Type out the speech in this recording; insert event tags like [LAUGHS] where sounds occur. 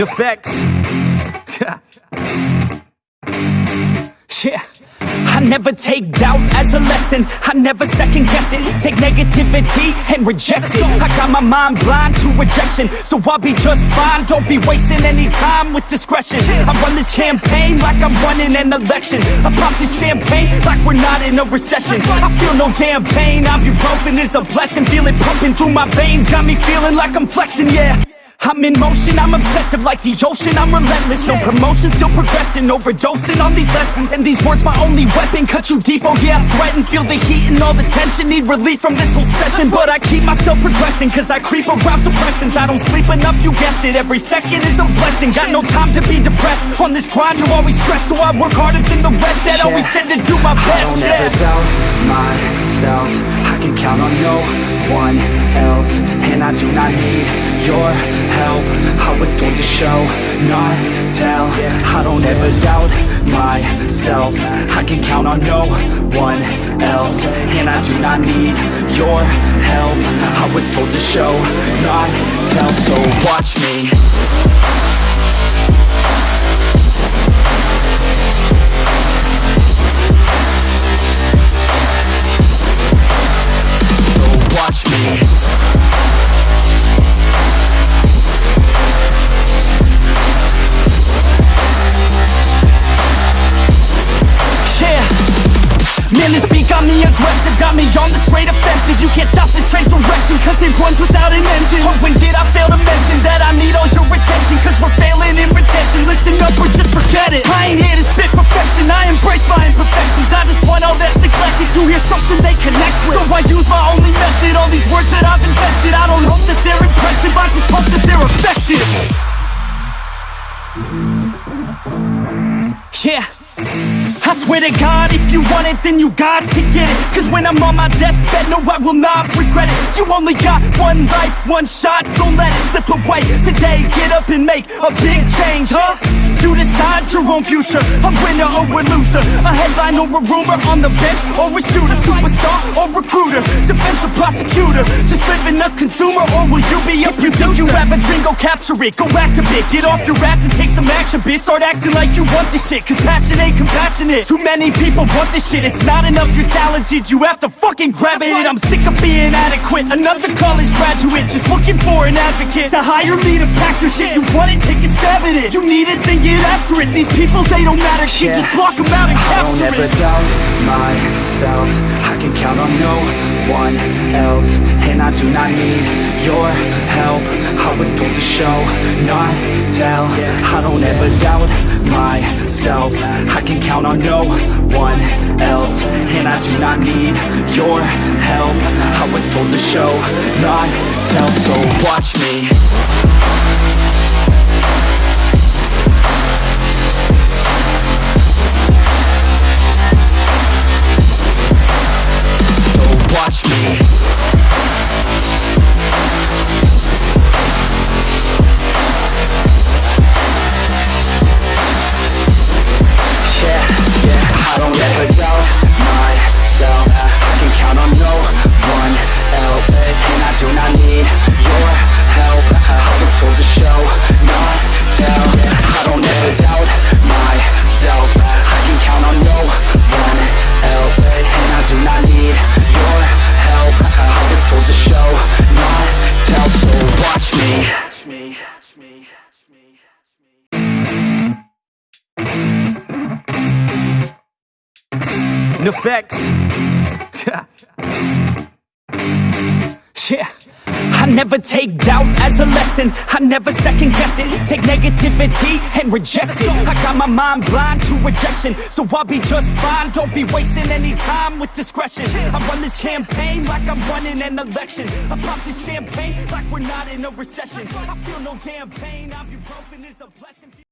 Effects. [LAUGHS] yeah. I never take doubt as a lesson. I never second guess it. Take negativity and reject it. I got my mind blind to rejection. So I'll be just fine. Don't be wasting any time with discretion. I run this campaign like I'm running an election. I pop this champagne like we're not in a recession. I feel no damn pain. I'm Ibuprofen is a blessing. Feel it pumping through my veins. Got me feeling like I'm flexing, yeah I'm in motion, I'm obsessive like the ocean. I'm relentless, no promotion, still progressing Overdosing on these lessons. And these words my only weapon Cut you deep, oh yeah, I threaten Feel the heat and all the tension. Need relief from this whole session But I keep myself progressing Cause I creep around suppressants. I don't sleep enough, you guessed it Every second is a blessing. Got no time to be depressed On this grind, you always stress. So I work harder than the rest That always said to do my best I don't yeah. ever doubt myself. I can count on no one else And I do not need your help. I was told to show, not tell. I don't ever doubt myself. I can count on no one else And I do not need your help. I was told to show, not tell. So watch me me Got me on the straight offensive. You can't stop this train direction Cause it runs without an engine. Oh, when did I fail to mention That I need all your attention? Cause we're failing in retention. Listen up or just forget it I ain't here to spit perfection. I embrace my imperfections. I just want all that's neglected To hear something they connect with. So I use my only method All these words that I've invested. I don't hope that they're impressive. I just hope that they're effective. Yeah I swear to God, if you want it, then you got to get it. Cause when I'm on my deathbed, no, I will not regret it. You only got one life, one shot, don't let it slip away Today, get up and make a big change, huh? You decide your own future, a winner or a loser. A headline or a rumor, on the bench or a shooter Superstar or recruiter, defensive prosecutor. Just living a consumer, or will you be a producer? If you have a dream, go capture it, go active it Get off your ass and take some action, bitch. Start acting like you want this shit, cause passion ain't compassionate. Too many people want this shit, it's not enough you're talented You have to fucking grab it, I'm sick of being adequate. Another college graduate, just looking for an advocate To hire me to pack your shit, you want it, take a stab at it. You need it, then get after it. These people, they don't matter shit, Yeah. just block them out and I don't capture ever it. doubt myself. I can count on no one else And I do not need your help. I was told to show, not tell. I don't ever doubt myself. I can count on no one else And I do not need your help. I was told to show, not tell. So watch me watch me Effects. yeah. I never take doubt as a lesson. I never second guess it. Take negativity and reject it. I got my mind blind to rejection. So I'll be just fine. Don't be wasting any time with discretion. I run this campaign like I'm running an election. I pop this champagne like we're not in a recession. I feel no damn pain. Ibuprofen is a blessing